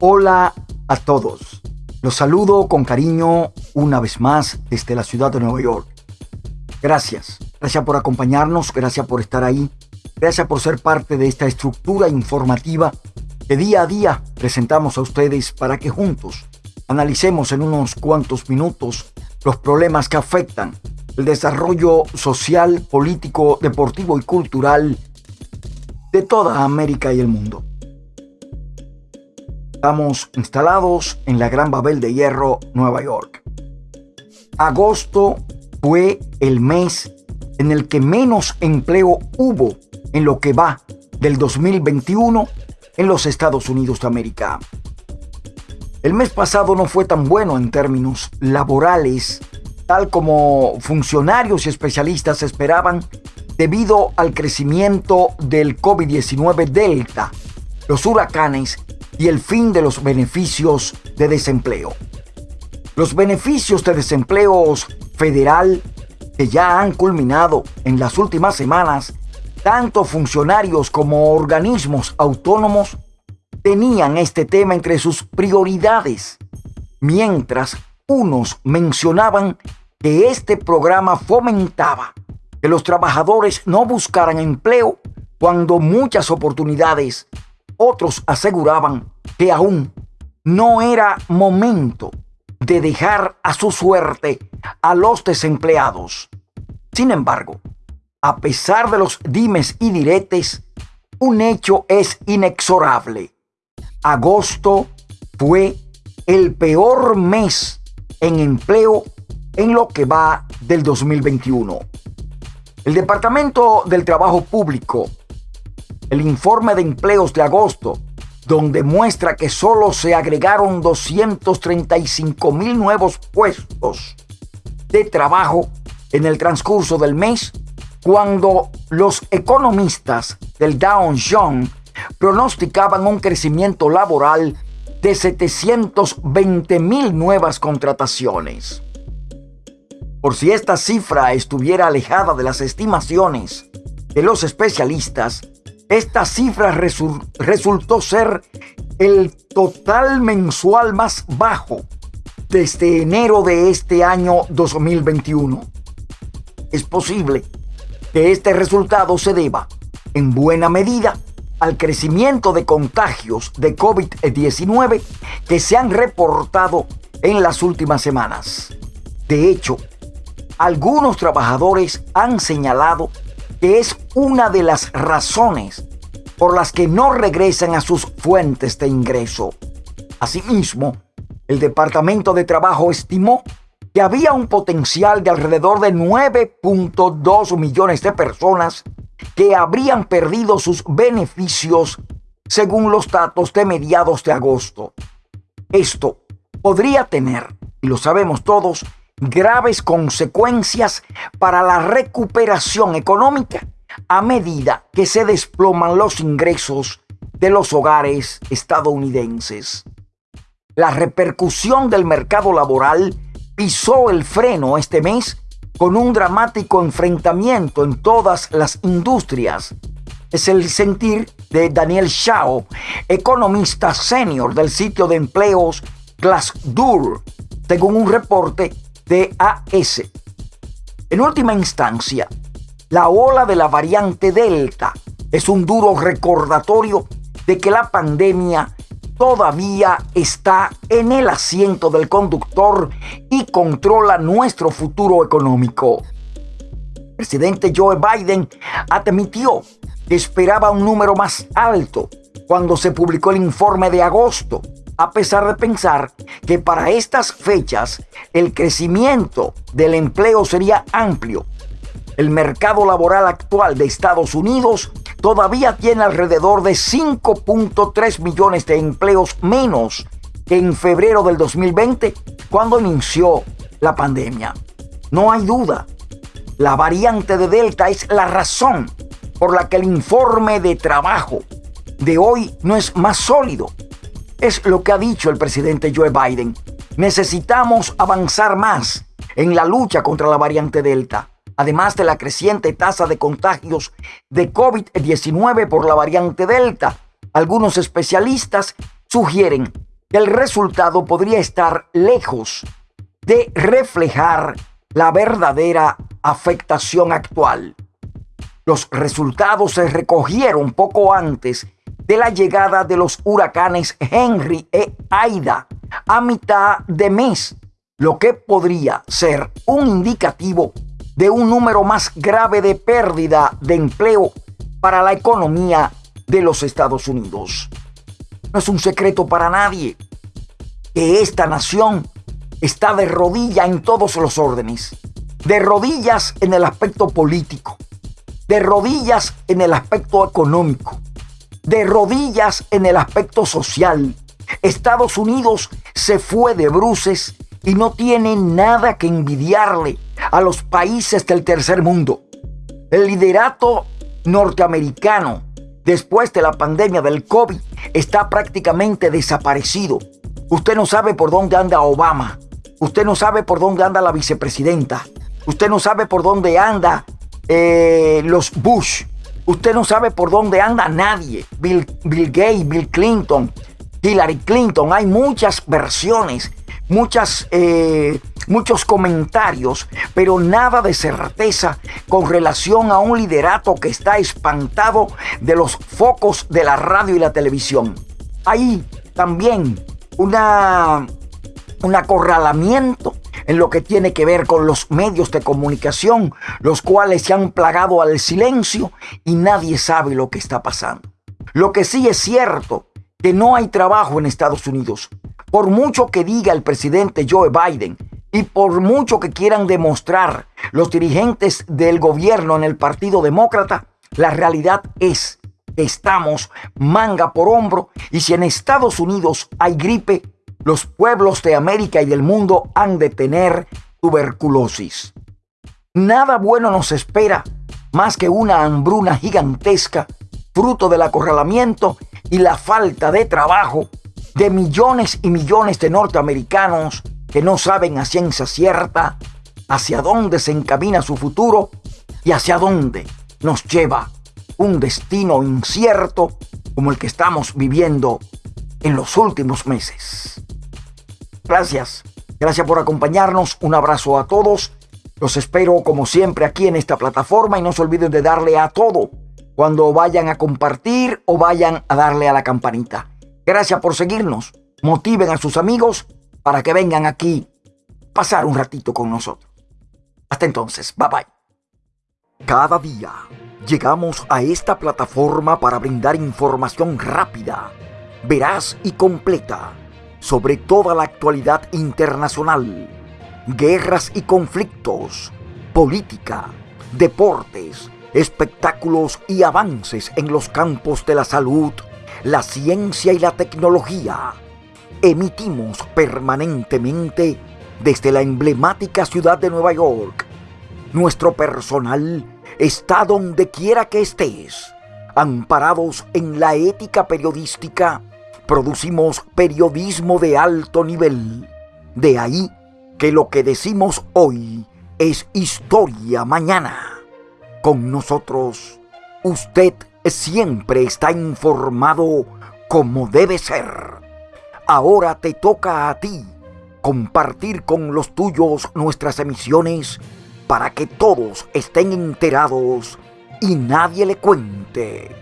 Hola a todos. Los saludo con cariño una vez más desde la ciudad de Nueva York. Gracias. Gracias por acompañarnos, gracias por estar ahí, gracias por ser parte de esta estructura informativa que día a día presentamos a ustedes para que juntos analicemos en unos cuantos minutos los problemas que afectan el desarrollo social, político, deportivo y cultural de toda América y el mundo. Estamos instalados en la Gran Babel de Hierro, Nueva York. Agosto fue el mes en el que menos empleo hubo en lo que va del 2021 en los Estados Unidos de América. El mes pasado no fue tan bueno en términos laborales, tal como funcionarios y especialistas esperaban debido al crecimiento del COVID-19 Delta, los huracanes y el fin de los beneficios de desempleo. Los beneficios de desempleo federal que ya han culminado en las últimas semanas, tanto funcionarios como organismos autónomos tenían este tema entre sus prioridades, mientras unos mencionaban que este programa fomentaba que los trabajadores no buscaran empleo cuando muchas oportunidades otros aseguraban que aún no era momento de dejar a su suerte a los desempleados. Sin embargo, a pesar de los dimes y diretes, un hecho es inexorable. Agosto fue el peor mes en empleo en lo que va del 2021. El Departamento del Trabajo Público el informe de empleos de agosto, donde muestra que solo se agregaron 235 mil nuevos puestos de trabajo en el transcurso del mes, cuando los economistas del Dow Jones pronosticaban un crecimiento laboral de 720 mil nuevas contrataciones. Por si esta cifra estuviera alejada de las estimaciones de los especialistas, esta cifra resultó ser el total mensual más bajo desde enero de este año 2021. Es posible que este resultado se deba, en buena medida, al crecimiento de contagios de COVID-19 que se han reportado en las últimas semanas. De hecho, algunos trabajadores han señalado que es una de las razones por las que no regresan a sus fuentes de ingreso. Asimismo, el Departamento de Trabajo estimó que había un potencial de alrededor de 9.2 millones de personas que habrían perdido sus beneficios según los datos de mediados de agosto. Esto podría tener, y lo sabemos todos, graves consecuencias para la recuperación económica a medida que se desploman los ingresos de los hogares estadounidenses. La repercusión del mercado laboral pisó el freno este mes con un dramático enfrentamiento en todas las industrias. Es el sentir de Daniel Shao, economista senior del sitio de empleos Glassdoor, según un reporte de AS. En última instancia, la ola de la variante Delta es un duro recordatorio de que la pandemia todavía está en el asiento del conductor y controla nuestro futuro económico. El presidente Joe Biden admitió que esperaba un número más alto cuando se publicó el informe de agosto a pesar de pensar que para estas fechas el crecimiento del empleo sería amplio. El mercado laboral actual de Estados Unidos todavía tiene alrededor de 5.3 millones de empleos menos que en febrero del 2020, cuando inició la pandemia. No hay duda, la variante de Delta es la razón por la que el informe de trabajo de hoy no es más sólido es lo que ha dicho el presidente Joe Biden. Necesitamos avanzar más en la lucha contra la variante Delta, además de la creciente tasa de contagios de COVID-19 por la variante Delta. Algunos especialistas sugieren que el resultado podría estar lejos de reflejar la verdadera afectación actual. Los resultados se recogieron poco antes de la llegada de los huracanes Henry e Aida a mitad de mes, lo que podría ser un indicativo de un número más grave de pérdida de empleo para la economía de los Estados Unidos. No es un secreto para nadie que esta nación está de rodilla en todos los órdenes, de rodillas en el aspecto político, de rodillas en el aspecto económico, de rodillas en el aspecto social. Estados Unidos se fue de bruces y no tiene nada que envidiarle a los países del tercer mundo. El liderato norteamericano después de la pandemia del COVID está prácticamente desaparecido. Usted no sabe por dónde anda Obama. Usted no sabe por dónde anda la vicepresidenta. Usted no sabe por dónde anda eh, los Bush. Usted no sabe por dónde anda nadie. Bill, Bill Gates, Bill Clinton, Hillary Clinton. Hay muchas versiones, muchas, eh, muchos comentarios, pero nada de certeza con relación a un liderato que está espantado de los focos de la radio y la televisión. Hay también una, un acorralamiento en lo que tiene que ver con los medios de comunicación, los cuales se han plagado al silencio y nadie sabe lo que está pasando. Lo que sí es cierto, que no hay trabajo en Estados Unidos. Por mucho que diga el presidente Joe Biden y por mucho que quieran demostrar los dirigentes del gobierno en el Partido Demócrata, la realidad es que estamos manga por hombro y si en Estados Unidos hay gripe, los pueblos de América y del mundo han de tener tuberculosis. Nada bueno nos espera más que una hambruna gigantesca, fruto del acorralamiento y la falta de trabajo de millones y millones de norteamericanos que no saben a ciencia cierta hacia dónde se encamina su futuro y hacia dónde nos lleva un destino incierto como el que estamos viviendo en los últimos meses. Gracias. Gracias por acompañarnos. Un abrazo a todos. Los espero como siempre aquí en esta plataforma y no se olviden de darle a todo cuando vayan a compartir o vayan a darle a la campanita. Gracias por seguirnos. Motiven a sus amigos para que vengan aquí pasar un ratito con nosotros. Hasta entonces, bye bye. Cada día llegamos a esta plataforma para brindar información rápida, veraz y completa sobre toda la actualidad internacional, guerras y conflictos, política, deportes, espectáculos y avances en los campos de la salud, la ciencia y la tecnología. Emitimos permanentemente desde la emblemática ciudad de Nueva York. Nuestro personal está donde quiera que estés, amparados en la ética periodística producimos periodismo de alto nivel. De ahí que lo que decimos hoy es historia mañana. Con nosotros, usted siempre está informado como debe ser. Ahora te toca a ti compartir con los tuyos nuestras emisiones para que todos estén enterados y nadie le cuente.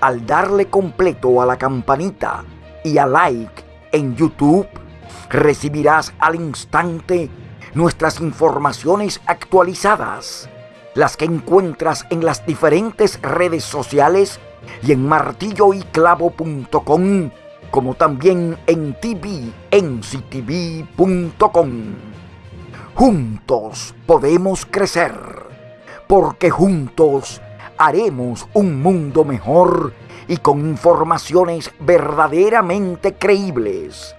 Al darle completo a la campanita, y a like en YouTube, recibirás al instante nuestras informaciones actualizadas, las que encuentras en las diferentes redes sociales y en martilloyclavo.com, como también en tvnctv.com. Juntos podemos crecer, porque juntos haremos un mundo mejor y con informaciones verdaderamente creíbles.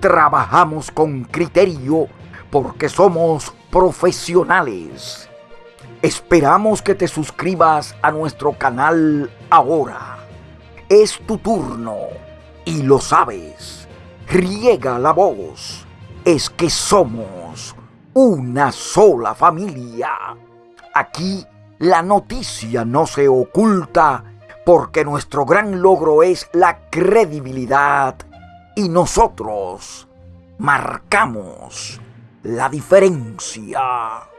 Trabajamos con criterio porque somos profesionales. Esperamos que te suscribas a nuestro canal ahora. Es tu turno y lo sabes. Riega la voz. Es que somos una sola familia. Aquí la noticia no se oculta porque nuestro gran logro es la credibilidad y nosotros marcamos la diferencia.